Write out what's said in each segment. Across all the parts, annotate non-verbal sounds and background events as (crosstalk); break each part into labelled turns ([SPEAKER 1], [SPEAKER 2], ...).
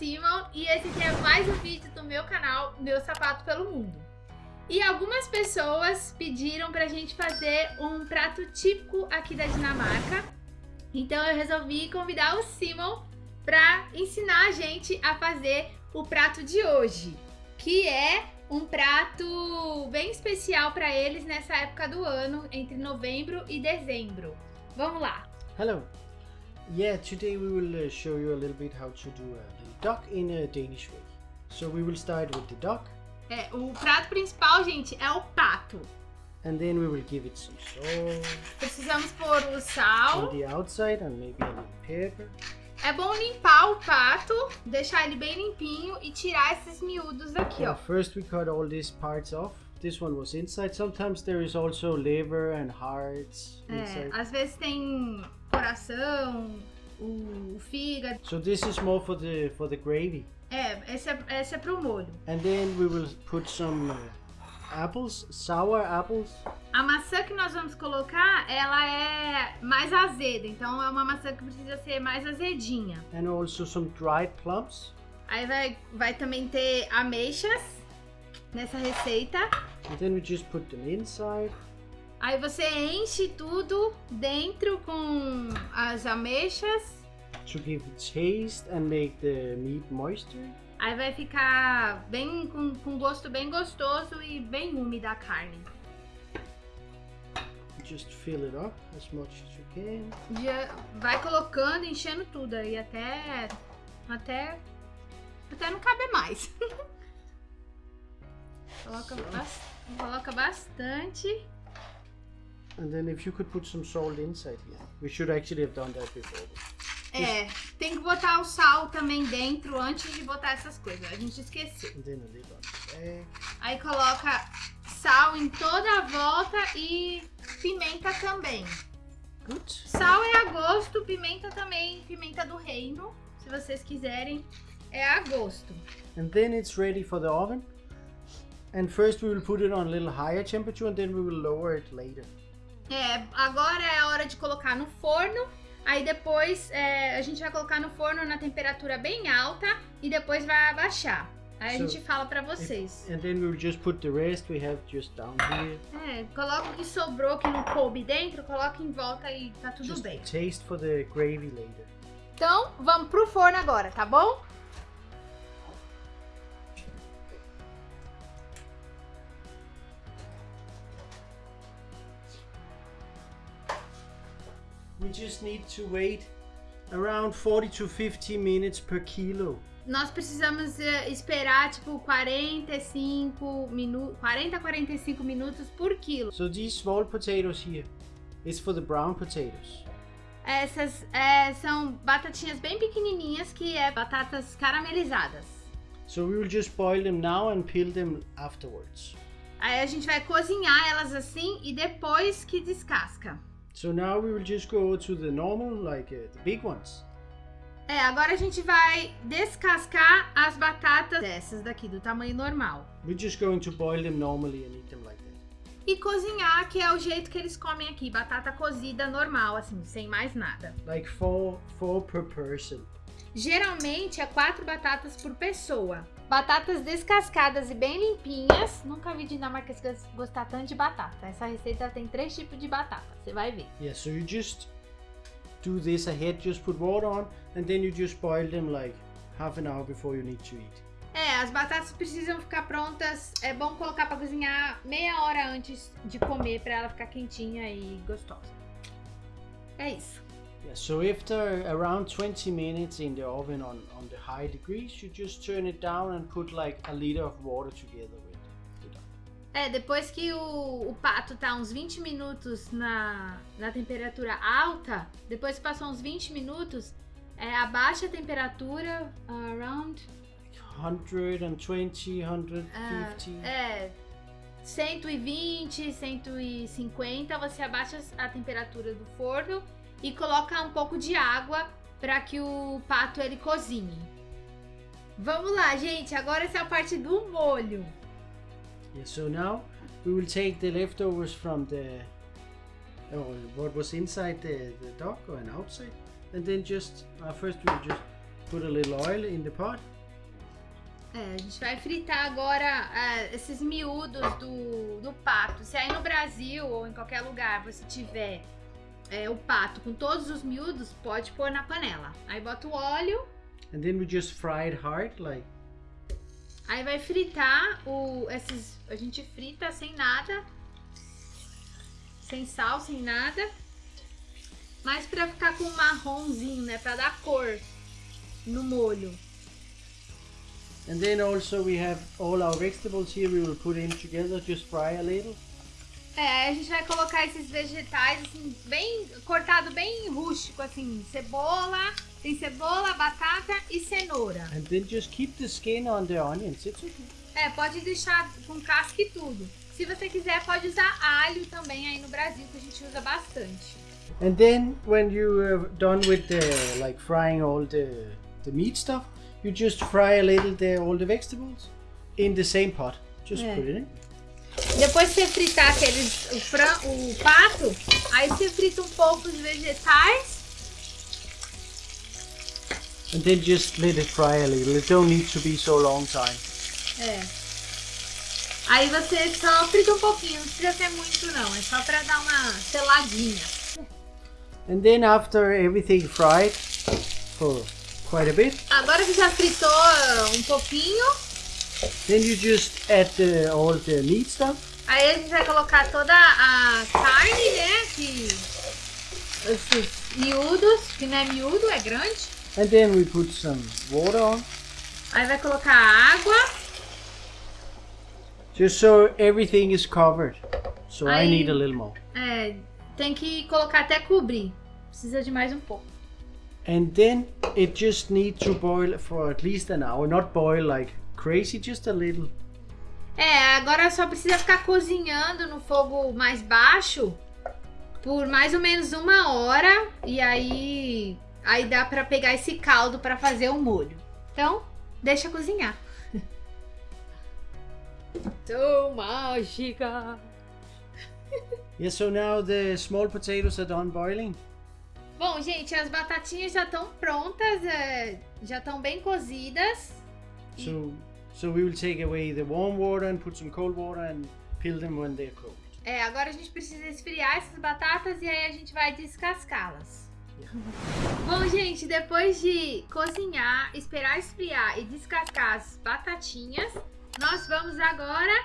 [SPEAKER 1] Simon e esse aqui é mais um vídeo do meu canal Meu Sapato pelo Mundo. E algumas pessoas pediram pra gente fazer um prato típico aqui da Dinamarca. Então eu resolvi convidar o Simon pra ensinar a gente a fazer o prato de hoje, que é um prato bem especial para eles nessa época do ano, entre novembro e dezembro. Vamos lá!
[SPEAKER 2] Hello! Yeah, today we will uh, show you a little bit how to do a little duck in a Danish way. So we will start with the duck.
[SPEAKER 1] É, o prato principal, gente, é o pato.
[SPEAKER 2] And then we will give it some salt.
[SPEAKER 1] Precisamos pôr o sal.
[SPEAKER 2] On the outside and maybe a little pepper.
[SPEAKER 1] É bom limpar o pato, deixar ele bem limpinho e tirar esses miúdos aqui, ó.
[SPEAKER 2] first we cut all these parts off. This one was inside. Sometimes there is also liver and hearts
[SPEAKER 1] É,
[SPEAKER 2] inside.
[SPEAKER 1] às vezes tem coração, o, o fígado.
[SPEAKER 2] So this is more for the for the gravy.
[SPEAKER 1] É, esse é, esse é pro molho.
[SPEAKER 2] And then we will put some uh, apples, sour apples.
[SPEAKER 1] A maçã que nós vamos colocar, ela é mais azeda, então é uma maçã que precisa ser mais azedinha.
[SPEAKER 2] And also some dried plums.
[SPEAKER 1] Aí vai, vai também ter ameixas nessa receita.
[SPEAKER 2] And then we just put them inside.
[SPEAKER 1] Aí você enche tudo dentro com as ameixas.
[SPEAKER 2] to give taste and make the meat moisture.
[SPEAKER 1] Aí vai ficar bem com, com gosto bem gostoso e bem úmida a carne.
[SPEAKER 2] Just fill it up as much as you can.
[SPEAKER 1] Já vai colocando, enchendo tudo aí até até até não caber mais. (laughs) coloca, bas- coloca bastante.
[SPEAKER 2] And then if you could put some salt inside here. We should actually have done that before.
[SPEAKER 1] É, tem que botar o sal também dentro antes de botar essas coisas. A gente esqueceu.
[SPEAKER 2] And then a little.
[SPEAKER 1] Aí coloca sal em toda a volta e pimenta também.
[SPEAKER 2] Good.
[SPEAKER 1] Sal é a gosto, pimenta também, pimenta do reino, se vocês quiserem, é a gosto.
[SPEAKER 2] And then it's ready for the oven. And first we will put it on a little higher temperature and then we will lower it later.
[SPEAKER 1] É, agora é a hora de colocar no forno. Aí depois é, a gente vai colocar no forno na temperatura bem alta e depois vai abaixar. Aí a
[SPEAKER 2] So,
[SPEAKER 1] gente fala pra vocês.
[SPEAKER 2] And then we will just put the rest we have just down here.
[SPEAKER 1] É, coloca o que sobrou que não coube dentro, coloca em volta e tá tudo
[SPEAKER 2] Just
[SPEAKER 1] bem.
[SPEAKER 2] taste for the gravy later.
[SPEAKER 1] Então, vamos pro forno agora, tá bom?
[SPEAKER 2] We just need to wait around 40 to 50 minutes per kilo.
[SPEAKER 1] Nós precisamos eh, esperar tipo 45 minutos, 40 a 45 minutos por quilo.
[SPEAKER 2] So these small potatoes here is for the brown potatoes.
[SPEAKER 1] Essas eh, são batatinhas bem pequenininhas que é batatas caramelizadas.
[SPEAKER 2] So we will just boil them now and peel them afterwards.
[SPEAKER 1] Aí a gente vai cozinhar elas assim e depois que descasca.
[SPEAKER 2] So now we will just go to the normal, like uh, the big ones.
[SPEAKER 1] É, agora a gente vai descascar as batatas dessas daqui do tamanho normal.
[SPEAKER 2] We're just going to boil them normally and eat them like that.
[SPEAKER 1] E cozinhar, que é o jeito que eles comem aqui, batata cozida normal, assim, sem mais nada.
[SPEAKER 2] Like four, four per person.
[SPEAKER 1] Geralmente é quatro batatas por pessoa. Batatas descascadas e bem limpinhas. Nunca vi dinamarquês gostar tanto de batata. Essa receita tem três tipos de batata, você vai ver.
[SPEAKER 2] Yeah, so you just do this ahead, just put water on, and then you just boil them like half an hour before you need to eat.
[SPEAKER 1] É, as batatas precisam ficar prontas. É bom colocar para cozinhar meia hora antes de comer para ela ficar quentinha e gostosa. É isso.
[SPEAKER 2] Yeah, so after around 20 minutes in the oven on, on the high degrees, you just turn it down and put like a liter of water together with duck.
[SPEAKER 1] É, depois que o, o pato tá uns 20 minutos na, na temperatura alta, depois que passou uns 20 minutos, é, abaixa a temperatura around
[SPEAKER 2] 120, 150.
[SPEAKER 1] é, 120, 150, você abaixa a temperatura do forno e coloca um pouco de água para que o pato ele cozinhe. Vamos lá, gente, agora essa é a parte do molho.
[SPEAKER 2] Yeah, so now we will take the leftovers from the, or what was inside the, the duck and outside, and then just uh, first we just put a little oil in the pot.
[SPEAKER 1] É, a gente vai fritar agora é, esses miúdos do, do pato. Se aí no Brasil ou em qualquer lugar você tiver é, o pato com todos os miúdos, pode pôr na panela. Aí bota o óleo.
[SPEAKER 2] And then we just fry it hard, like.
[SPEAKER 1] Aí vai fritar o, esses. A gente frita sem nada. Sem sal, sem nada. Mas pra ficar com um marronzinho, né? Pra dar cor no molho.
[SPEAKER 2] And then also we have all our vegetables here. We will put in together, just fry a little.
[SPEAKER 1] É, a gente vai colocar esses vegetais assim, bem cortado bem rústico, assim, cebola, tem cebola, batata e cenoura.
[SPEAKER 2] And then just keep the skin on the onions. It's okay.
[SPEAKER 1] É, pode deixar com casca e tudo. Se você quiser, pode usar alho também aí no Brasil, que a gente usa bastante.
[SPEAKER 2] And then when you are done with the like frying all the the meat stuff, you just fry a little the all the vegetables in the same pot. Just
[SPEAKER 1] Yeah.
[SPEAKER 2] put it in.
[SPEAKER 1] Depois você fritar aqueles, o, fran, o pato, aí você frita um pouco os vegetais.
[SPEAKER 2] And then just let it fry a little. It don't need to be so long time.
[SPEAKER 1] É. Aí você só frita um pouquinho, não precisa ser muito não, é só pra dar uma seladinha.
[SPEAKER 2] And then after everything fried for quite a bit,
[SPEAKER 1] Agora que já fritou um pouquinho,
[SPEAKER 2] then you just add the, all the meat stuff.
[SPEAKER 1] aí a gente vai colocar toda a carne, né, que... Esses miúdos, que não é miúdo, é grande.
[SPEAKER 2] And then we put some water on.
[SPEAKER 1] Aí vai colocar água.
[SPEAKER 2] Just so everything is covered. So I
[SPEAKER 1] Aí-
[SPEAKER 2] need a little more.
[SPEAKER 1] É, tem que colocar até cobrir. Precisa de mais um pouco.
[SPEAKER 2] And then it just needs to boil for at least an hour. Not boil like crazy, just a little.
[SPEAKER 1] É, agora só precisa ficar cozinhando no fogo mais baixo por mais ou menos uma hora. E aí, aí dá pra pegar esse caldo pra fazer o molho. Então, deixa cozinhar. (laughs) Tão mágica. (laughs)
[SPEAKER 2] Yeah, so now the small potatoes are done boiling.
[SPEAKER 1] Bom, gente, as batatinhas já estão prontas, é, já estão bem cozidas.
[SPEAKER 2] So so we will take away the warm water and put some cold water and peel them when they're cold.
[SPEAKER 1] É, agora a gente precisa esfriar essas batatas e aí a gente vai descascá-las. Bom, gente, depois de cozinhar, esperar esfriar e descascar as batatinhas, nós vamos agora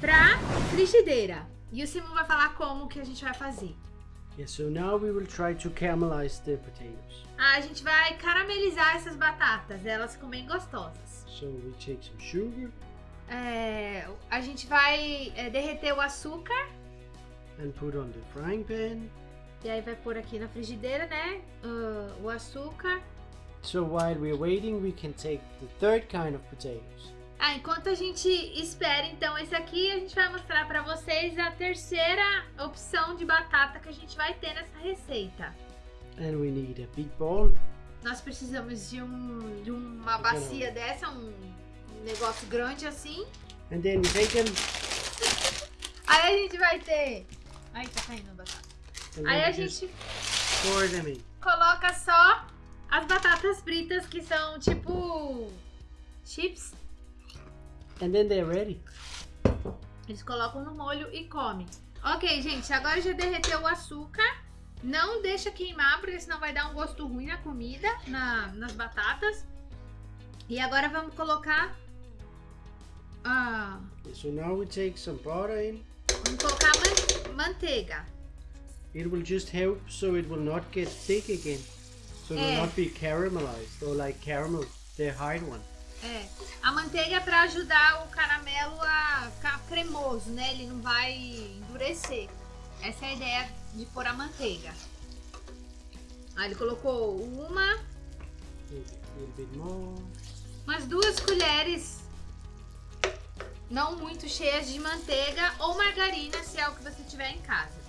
[SPEAKER 1] pra frigideira. E o Simon vai falar como que a gente vai fazer.
[SPEAKER 2] Yeah, so now we will try to caramelize the potatoes.
[SPEAKER 1] Ah, a gente vai caramelizar essas batatas, elas ficam bem gostosas.
[SPEAKER 2] So we take some sugar
[SPEAKER 1] É, a gente vai é, derreter o açúcar
[SPEAKER 2] and put on the frying pan.
[SPEAKER 1] e aí vai pôr aqui na frigideira, né? ah, o açúcar.
[SPEAKER 2] So while we're waiting, we can take the third kind of potatoes.
[SPEAKER 1] Ah, enquanto a gente espera então esse aqui, a gente vai mostrar pra vocês a terceira opção de batata que a gente vai ter nessa receita.
[SPEAKER 2] And we need a big bowl.
[SPEAKER 1] Nós precisamos de, um, de uma bacia dessa, um negócio grande assim.
[SPEAKER 2] And then them
[SPEAKER 1] Aí a gente vai ter... Ai, tá caindo a batata.
[SPEAKER 2] and
[SPEAKER 1] Aí a gente coloca só as batatas fritas que são tipo chips.
[SPEAKER 2] And then they're ready.
[SPEAKER 1] Eles colocam no molho e comem. Ok, gente, agora já derreteu o açúcar. Não deixa queimar, porque senão vai dar um gosto ruim na comida, na- nas batatas. E agora vamos colocar. Ah,
[SPEAKER 2] So now we take some butter in.
[SPEAKER 1] vamos colocar man- manteiga.
[SPEAKER 2] It will just help so it will not get thick again. So it will
[SPEAKER 1] Eh.
[SPEAKER 2] not be caramelized or like caramel, the hard one.
[SPEAKER 1] É. A manteiga é pra ajudar o caramelo a ficar cremoso, né? Ele não vai endurecer. Essa é a ideia de pôr a manteiga. Aí ele colocou uma, umas duas colheres não muito cheias de manteiga ou margarina, se é o que você tiver em casa.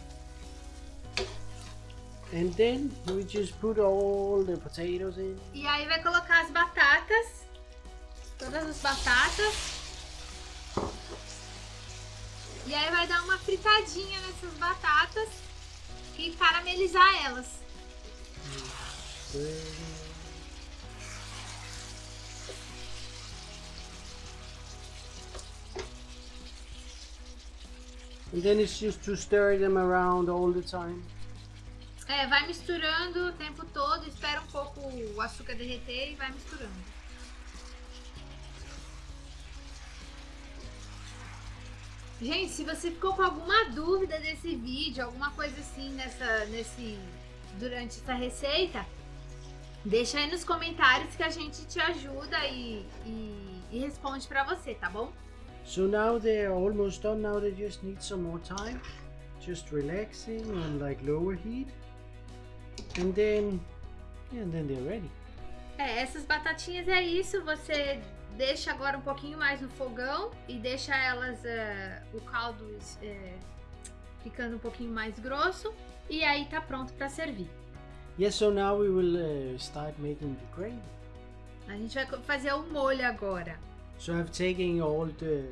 [SPEAKER 2] And then we just put all the potatoes in.
[SPEAKER 1] E aí vai colocar as batatas, todas as batatas. E aí vai dar uma fritadinha nessas batatas e caramelizar elas.
[SPEAKER 2] And then it's just to stir them around all the time.
[SPEAKER 1] É, vai misturando o tempo todo, espera um pouco o açúcar derreter e vai misturando. Gente, se você ficou com alguma dúvida desse vídeo, alguma coisa assim nessa, nesse, durante essa receita, deixa aí nos comentários que a gente te ajuda e, e, e responde pra você, tá bom?
[SPEAKER 2] So now they're almost done. Now they just need some more time. Just relaxing on like lower heat. And then, yeah, and then they're ready.
[SPEAKER 1] É, essas batatinhas é isso, você deixa agora um pouquinho mais no fogão e deixa elas, eh, o caldo eh, ficando um pouquinho mais grosso e aí tá pronto para servir.
[SPEAKER 2] Yes, so now we will uh, start making the gravy.
[SPEAKER 1] A gente vai fazer o molho agora.
[SPEAKER 2] So I've taken all the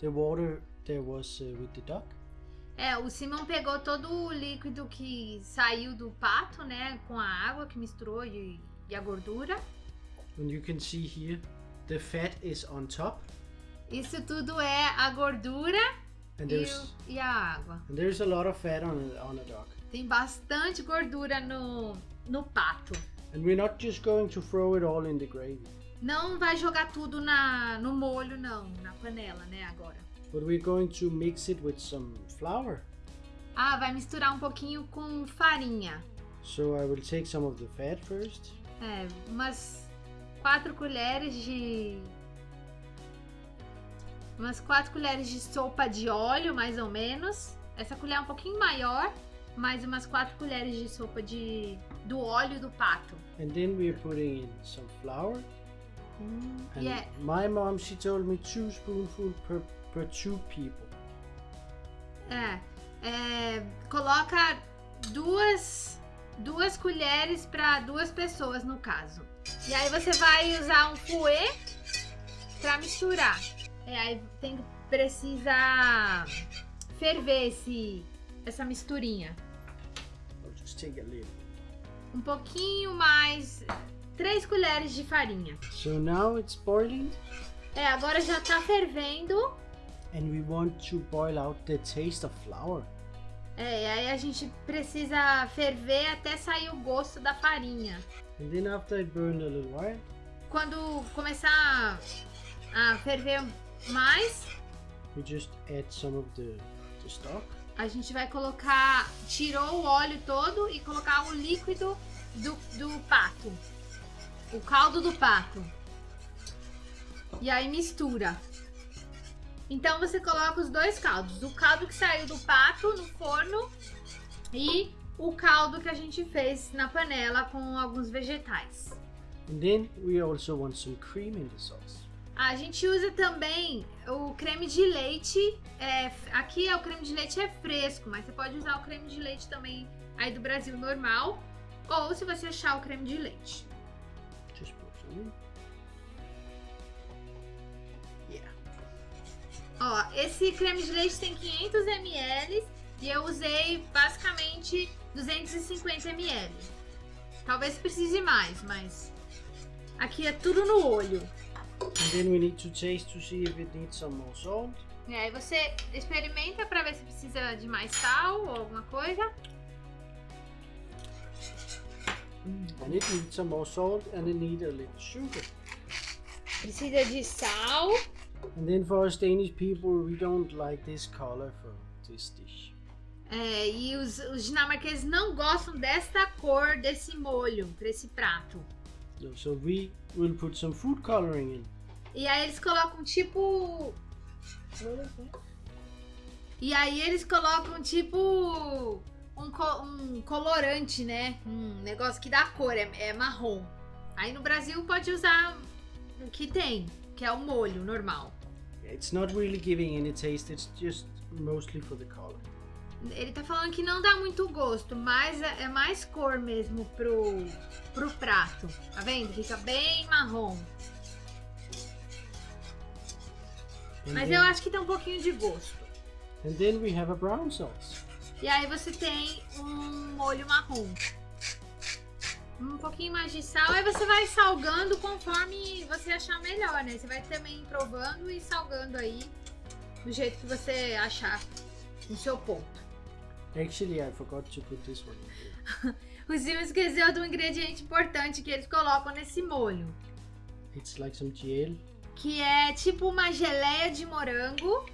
[SPEAKER 2] the water there was uh, with the duck.
[SPEAKER 1] É, o Simão pegou todo o líquido que saiu do pato, né, com a água que misturou e, e a gordura.
[SPEAKER 2] And you can see here, the fat is on top,
[SPEAKER 1] Isso tudo é a gordura
[SPEAKER 2] and
[SPEAKER 1] e, o- e a água.
[SPEAKER 2] and there's a lot of fat on on a duck.
[SPEAKER 1] Tem bastante gordura no, no pato.
[SPEAKER 2] And we're not just going to throw it all in the gravy,
[SPEAKER 1] Não vai jogar tudo na, no molho, não, na panela, né, agora.
[SPEAKER 2] but we're going to mix it with some flour.
[SPEAKER 1] Ah, vai misturar um pouquinho com farinha.
[SPEAKER 2] So I will take some of the fat first,
[SPEAKER 1] É, umas quatro colheres de... Umas quatro colheres de sopa de óleo, mais ou menos. Essa colher é um pouquinho maior, mais umas quatro colheres de sopa de, do óleo do pato.
[SPEAKER 2] and then we're putting in some flour. And
[SPEAKER 1] E é,
[SPEAKER 2] my mom, she told me two spoonfuls per per two people.
[SPEAKER 1] É, é, coloca duas, duas colheres para duas pessoas no caso. E aí você vai usar um fouet para misturar. É, aí tem precisa ferver esse essa misturinha. Um pouquinho mais três colheres de farinha.
[SPEAKER 2] So now it's boiling,
[SPEAKER 1] É, agora já tá fervendo.
[SPEAKER 2] and we want to boil out the taste of flour.
[SPEAKER 1] É, e aí a gente precisa ferver até sair o gosto da farinha.
[SPEAKER 2] And then after a little while,
[SPEAKER 1] quando começar a ferver mais,
[SPEAKER 2] we just add some of the, the stock.
[SPEAKER 1] a gente vai colocar, tirou o óleo todo e colocar o líquido do, do pato, o caldo do pato. E aí mistura. Então você coloca os dois caldos, o caldo que saiu do pato no forno e o caldo que a gente fez na panela com alguns vegetais.
[SPEAKER 2] And then we also want some cream in the sauce.
[SPEAKER 1] A gente usa também o creme de leite. é, aqui é o creme de leite é fresco, mas você pode usar o creme de leite também aí do Brasil normal. Ou se você achar o creme de leite.
[SPEAKER 2] Just put some in.
[SPEAKER 1] Ó, esse creme de leite tem 500 ml e eu usei basicamente 250 ml. Talvez precise mais, mas aqui é tudo no olho.
[SPEAKER 2] And then we need to taste to see if it needs some more salt.
[SPEAKER 1] E aí você experimenta pra ver se precisa de mais sal ou alguma coisa.
[SPEAKER 2] And it needs some more salt and it needs a little sugar.
[SPEAKER 1] Precisa de sal.
[SPEAKER 2] And then for us Danish people, we don't like this color for this dish.
[SPEAKER 1] É, e os, os dinamarqueses não gostam desta cor desse molho para esse prato.
[SPEAKER 2] So, so we will put some food coloring in.
[SPEAKER 1] E aí eles colocam tipo. E aí eles colocam tipo um, co- um colorante, né? Um negócio que dá cor, é, é marrom. Aí no Brasil pode usar o que tem, que é o molho normal.
[SPEAKER 2] It's not really giving any taste, it's just mostly for the color.
[SPEAKER 1] Ele tá falando que não dá muito gosto, mas é, é mais cor mesmo pro, pro prato. Tá vendo? Fica bem marrom.
[SPEAKER 2] And
[SPEAKER 1] Mas
[SPEAKER 2] then,
[SPEAKER 1] eu acho que tem um pouquinho de gosto.
[SPEAKER 2] and then we have a brown sauce.
[SPEAKER 1] E aí você tem um molho marrom. Um pouquinho mais de sal. Aí você vai salgando conforme você achar melhor, né? Você vai também provando e salgando aí do jeito que você achar no seu ponto.
[SPEAKER 2] Actually, I forgot to put this one.
[SPEAKER 1] O Sil esqueceu de um ingrediente importante que eles colocam nesse molho.
[SPEAKER 2] It's like some gel.
[SPEAKER 1] Que é tipo uma geleia de morango.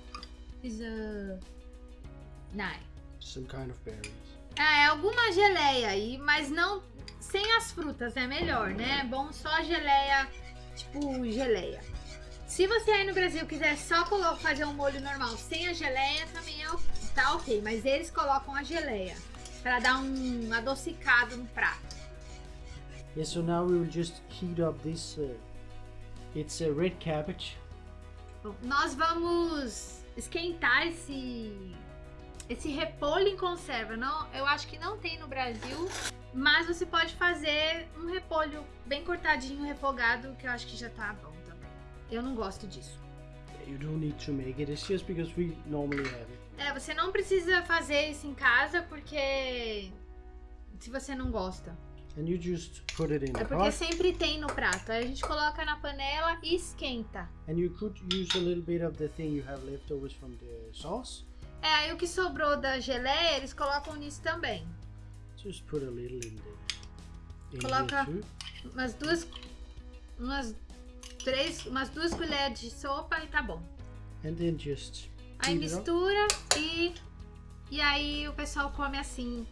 [SPEAKER 1] Is a... Nine.
[SPEAKER 2] Some kind of berries.
[SPEAKER 1] É, alguma geleia aí, mas não sem as frutas, é melhor, né? É bom só geleia, tipo geleia. Se você aí no Brasil quiser só fazer um molho normal sem a geleia, também é, tá ok. Mas eles colocam a geleia pra dar um adocicado no prato.
[SPEAKER 2] Yeah, so now we will just heat up this. Uh, it's a red cabbage.
[SPEAKER 1] Bom, nós vamos esquentar esse esse repolho em conserva. Não, eu acho que não tem no Brasil, mas você pode fazer um repolho bem cortadinho, refogado, que eu acho que já tá bom também. Eu não gosto disso.
[SPEAKER 2] You don't need to make it. It's just because we normally have it.
[SPEAKER 1] É, você não precisa fazer isso em casa porque se você não gosta.
[SPEAKER 2] And you just put it in
[SPEAKER 1] É porque sempre tem no prato. Aí a gente coloca na panela e esquenta.
[SPEAKER 2] And you could use a little bit of the thing you have leftovers from the sauce.
[SPEAKER 1] É, aí o que sobrou da geleia, eles colocam nisso também.
[SPEAKER 2] Just put a little in the. In
[SPEAKER 1] Coloca- umas duas umas três umas duas colheres de sopa e tá bom
[SPEAKER 2] And then just.
[SPEAKER 1] aí mistura e e aí o pessoal come assim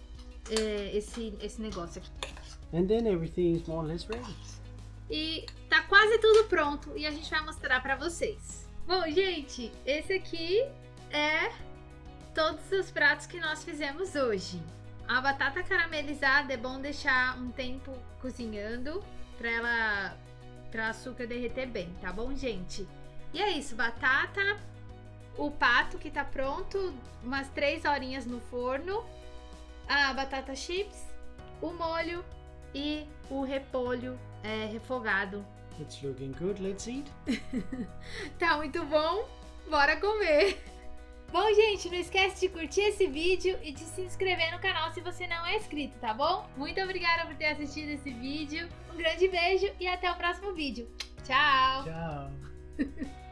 [SPEAKER 1] é, esse esse negócio aqui
[SPEAKER 2] And then everything is more or less ready.
[SPEAKER 1] e tá quase tudo pronto e a gente vai mostrar pra vocês bom gente esse aqui é todos os pratos que nós fizemos hoje a batata caramelizada é bom deixar um tempo cozinhando pra ela para açúcar derreter bem, tá bom, gente? E é isso, batata, o pato que tá pronto, umas três horinhas no forno, a batata chips, o molho e o repolho é, refogado.
[SPEAKER 2] It's looking good. Let's eat. (laughs)
[SPEAKER 1] Tá muito bom? Bora comer! Bom, gente, não esquece de curtir esse vídeo e de se inscrever no canal se você não é inscrito, tá bom? Muito obrigada por ter assistido esse vídeo. Um grande beijo e até o próximo vídeo. Tchau!
[SPEAKER 2] Ciao. (laughs)